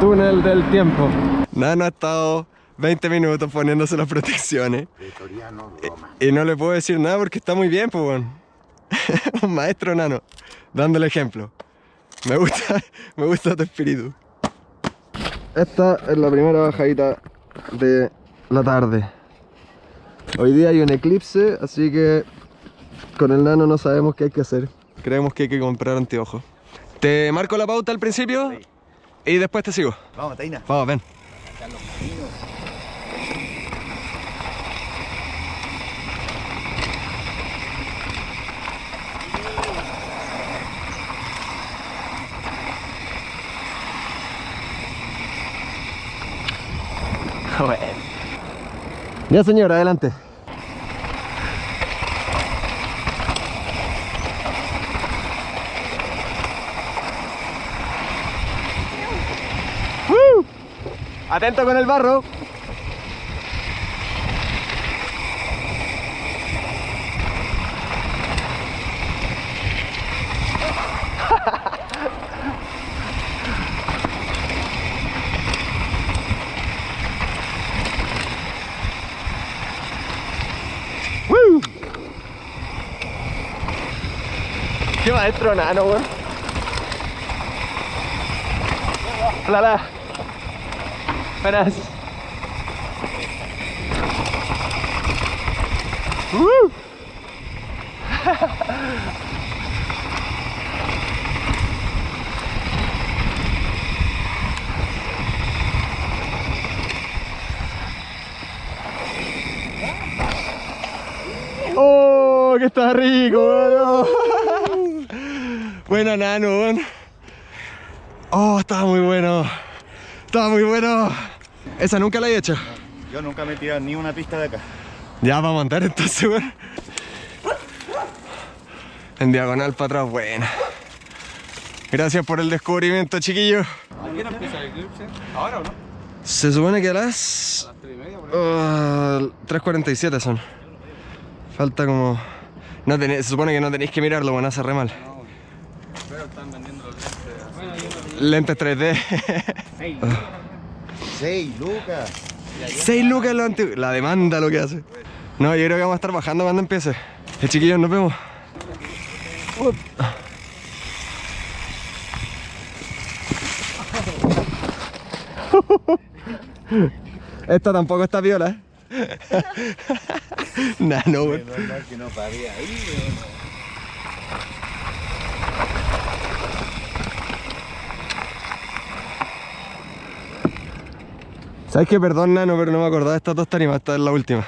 túnel del tiempo. Nano ha estado 20 minutos poniéndose las protecciones. Y, y no le puedo decir nada porque está muy bien, pues bueno. Un maestro nano, dando el ejemplo. Me gusta, me gusta tu espíritu. Esta es la primera bajadita de la tarde. Hoy día hay un eclipse, así que con el nano no sabemos qué hay que hacer. Creemos que hay que comprar anteojos. ¿Te marco la pauta al principio? Y después te sigo. Vamos, Taina. Vamos, ven. Bueno. Ya señor, adelante. ¡Uh! Atento con el barro. ¡Woo! ¡Qué maestro nano, weón! Hola, hola. Buenas. ¡Woo! ¡Oh, que está rico, weón! Buena nano. Oh, estaba muy bueno. Estaba muy bueno. Esa nunca la he hecho. Yo nunca me he tirado ni una pista de acá. Ya vamos a andar entonces, weón. En diagonal para atrás, buena. Gracias por el descubrimiento, chiquillos. ¿A qué hora empieza el eclipse? ¿Ahora o no? Se supone que a las... A las 3 y media, por ah, 3.47 son. Falta como... No tené- se supone que no tenéis que mirarlo, bueno, hace re mal. No, pero están vendiendo los lentes. Bueno, yo Lentes 3D. 6 Seis, lucas. 6 lucas lo antiguo. La demanda lo que hace. No, yo creo que vamos a estar bajando cuando empiece. Eh, chiquillos, nos vemos. Esta tampoco está viola. nah, no, no pague ¿Sabes qué? Perdón, Nano, pero no me acordaba de estas dos tarimas. Esta es la última.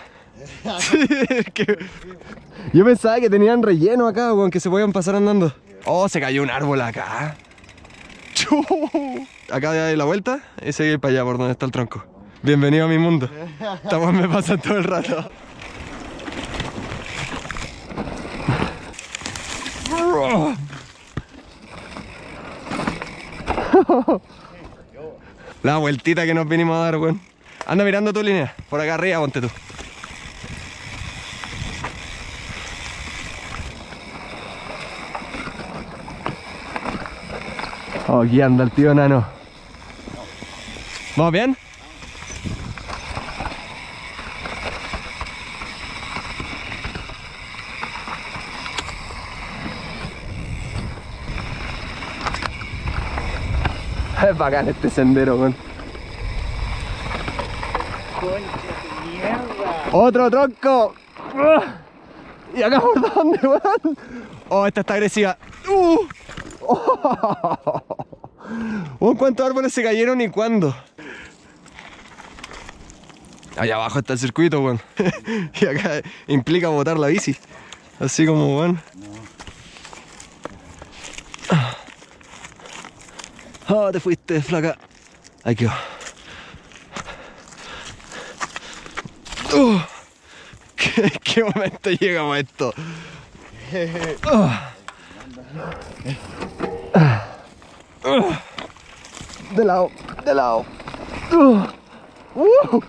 Sí, es que- Yo pensaba que tenían relleno acá, weón, que se podían pasar andando. Oh, se cayó un árbol acá. Acá de la vuelta y seguir para allá por donde está el tronco. Bienvenido a mi mundo. Estamos me pasan todo el rato. La vueltita que nos vinimos a dar, weón. Anda mirando tu línea. Por acá arriba, ponte tú. Oh, aquí anda el tío nano. ¿Vamos bien? Es bacán este sendero, weón. ¡Otro tronco! ¿Y acá por dónde, weón? Oh, esta está agresiva. ¡Uh! Oh. ¿Cuántos árboles se cayeron y cuándo? Allá abajo está el circuito, weón. y acá implica botar la bici. Así como, weón. Oh, te fuiste, flaca. Ahí quedó. Uh, ¿qué, qué momento llegamos a esto? Uh. Uh. De lado, de lado. Uh. Uh.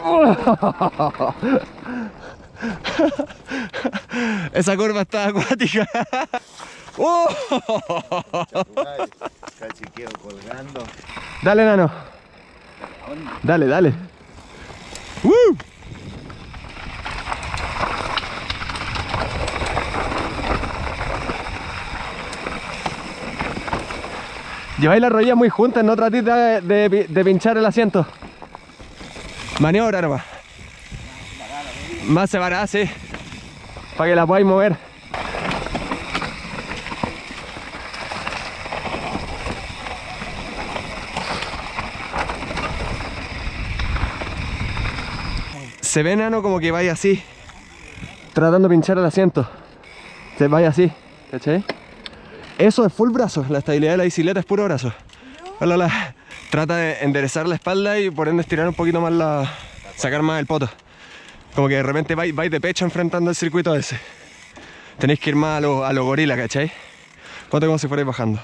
Esa curva está acuática. Dale, nano. Dale, dale. Lleváis la rodilla muy juntas, no tratéis de, pinchar el asiento. Maniobra nomás. Más separada, sí. Para que la podáis mover. Se ve nano como que vaya así. Tratando de pinchar el asiento. Se vaya así. ¿Cachai? Eso es full brazo. La estabilidad de la bicicleta es puro brazo. Hola, hola. Trata de enderezar la espalda y por ende estirar un poquito más la. sacar más el poto. Como que de repente vais, vais de pecho enfrentando el circuito ese. Tenéis que ir más a lo, a lo gorila, ¿cachai? Ponte como si fuerais bajando.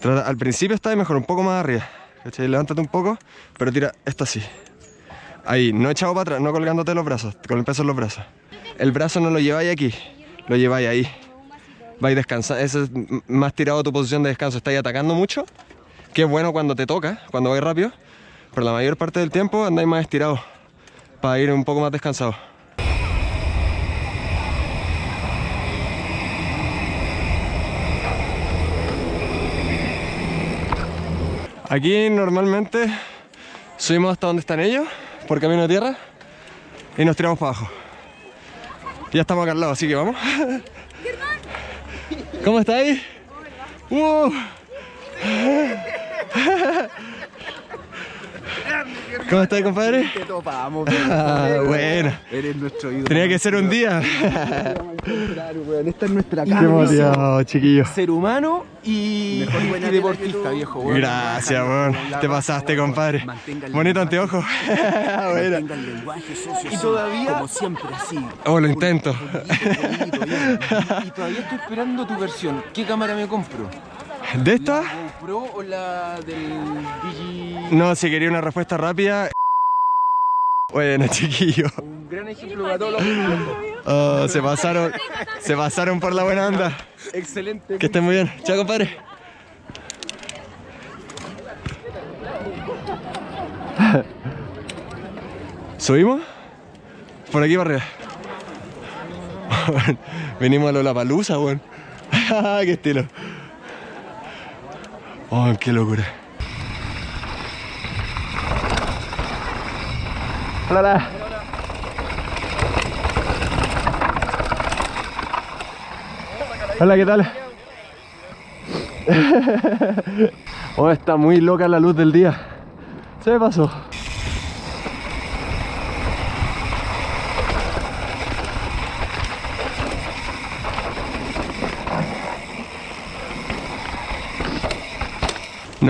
Trata- al principio está mejor, un poco más arriba. ¿Cachai? Levántate un poco, pero tira esto así. Ahí, no echado para atrás, no colgándote los brazos, con el peso en los brazos. El brazo no lo lleváis aquí, lo lleváis ahí. Vais descansando, eso es más tirado tu posición de descanso. Estáis atacando mucho, que es bueno cuando te toca, cuando vais rápido, pero la mayor parte del tiempo andáis más estirados, para ir un poco más descansados. Aquí normalmente subimos hasta donde están ellos, por camino de tierra, y nos tiramos para abajo. Ya estamos acá al lado, así que vamos. ¿Cómo estáis? Uh. ¿Cómo estáis, compadre? Te topamos, Ah, bueno, Eres nuestro ídolo. tenía que ser un día. Esta es nuestra Qué motivado, chiquillo. ser humano y, y deportista, viejo. weón. Gracias, weón. Te pasaste, compadre. Bonito anteojo. Bueno. Tenga el lenguaje socio. Y todavía, como siempre, así. Oh, lo intento. Y todavía estoy esperando tu versión. ¿Qué cámara me compro? ¿De esta? ¿La GoPro o la del Digi? No, si quería una respuesta rápida. Bueno, chiquillo. Un gran ejemplo para todos los Oh, se pasaron. Se pasaron por la buena onda. Excelente. Que estén muy bien. Chao, compadre. ¿Subimos? Por aquí para arriba. Venimos a Lollapalooza, weón. ¡Qué estilo! ¡Oh, qué locura! Hola, hola. ¿qué tal? Oh, está muy loca la luz del día. Se me pasó.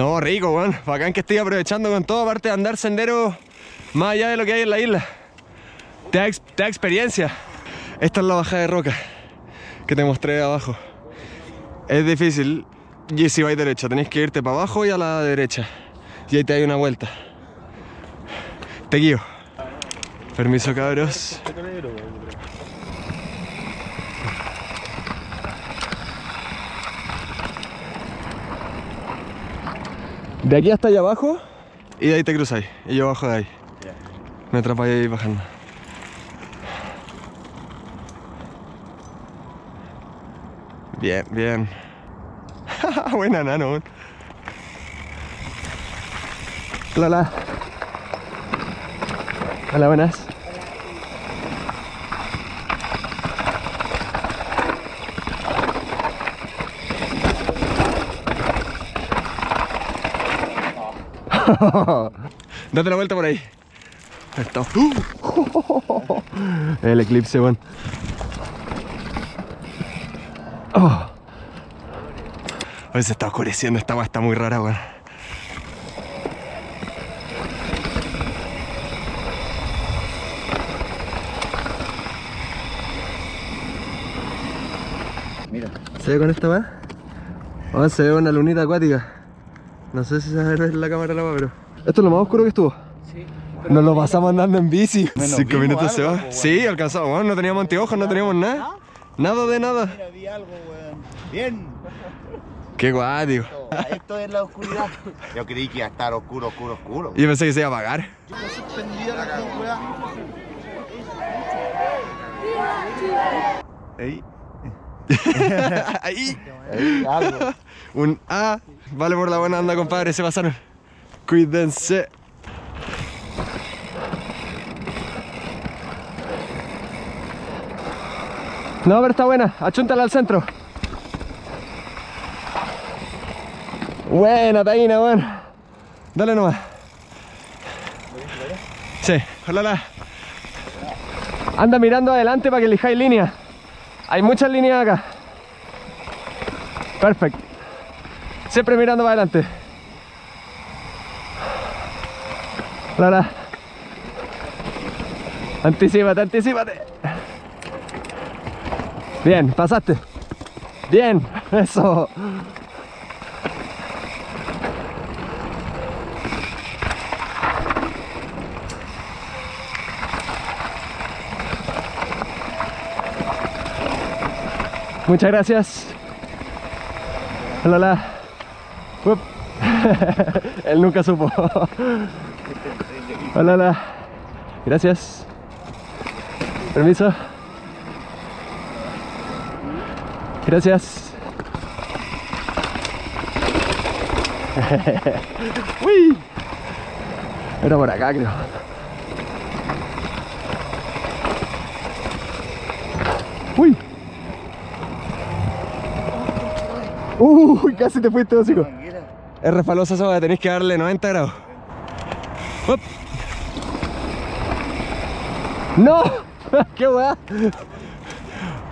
No, rico, weón. Bacán que estoy aprovechando con todo, aparte de andar sendero más allá de lo que hay en la isla. Te da, experiencia. Esta es la bajada de roca que te mostré abajo. Es difícil. Y si vais derecho, tenéis que irte para abajo y a la derecha. Y ahí te hay una vuelta. Te guío. Permiso, cabros. De aquí hasta allá abajo y de ahí te cruzáis. Y yo bajo de ahí. Me atrapáis ahí bajando. Bien, bien. Buena nano. Hola, hola. Hola, buenas. Date la vuelta por ahí. Está. El eclipse, weón. Oh. Hoy se está oscureciendo, esta agua está muy rara, weón. Mira. ¿Se ve con esta? Oh, se ve una lunita acuática. No sé si se ve en la cámara la weá, pero. Esto es lo más oscuro que estuvo. Sí. Nos lo pasamos andando en bici. Cinco minutos se va. pues, Sí, alcanzamos. Bueno, no teníamos anteojos, no teníamos nada. Nada de nada. Mira, vi algo, weón. Bien. Qué guático. Esto es la oscuridad. Yo creí que iba a estar oscuro, oscuro, oscuro. Yo pensé que se iba a apagar. Yo suspendía la weón. Ahí. Ahí. Un A. Vale por la buena onda, compadre. Se pasaron. Cuídense. No, pero está buena. Achúntala al centro. Buena, Taina, weón. Dale nomás. Sí, hola. Anda mirando adelante para que elijáis línea. Hay muchas líneas acá. Perfecto. Siempre mirando para adelante. Hola. Anticípate, anticípate. Bien, pasaste. Bien, eso. Muchas gracias. Hola, hola. Él nunca supo. Hola, hola. Gracias. Permiso. Gracias. Uy. Era por acá, creo. Uy. Uy, casi te fuiste, hocico. Es refalosa esa tenéis que darle 90 grados. Up. ¡No! ¡Qué weá!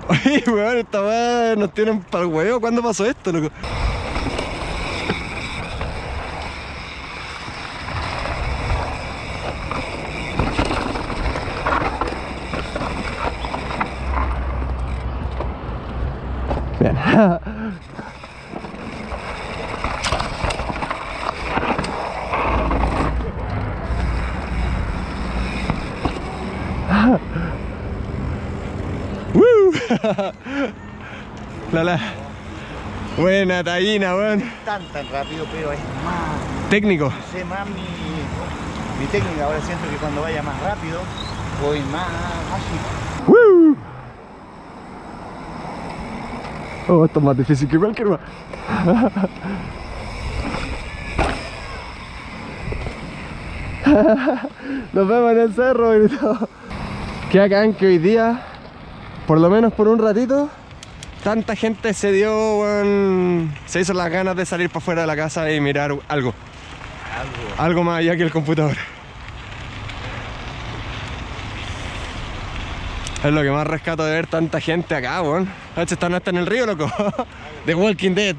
Oye, weón, esta weá nos tienen para el huevo. ¿Cuándo pasó esto, loco? Bien. ¡Woo! La la. Buena tallina, weón. Tan, tan rápido, pero es más. Técnico. Sé más mi, mi técnica. Ahora siento que cuando vaya más rápido, voy más ágil. ¡Woo! Oh, esto es más difícil que cualquier weá. Nos vemos en el cerro, gritó. Qué acá que hoy día, por lo menos por un ratito, tanta gente se dio, weón, se hizo las ganas de salir para fuera de la casa y mirar algo. Algo. Algo más allá que el computador. Es lo que más rescato de ver tanta gente acá, weón. Hecho, están hasta en el río, loco. The Walking Dead.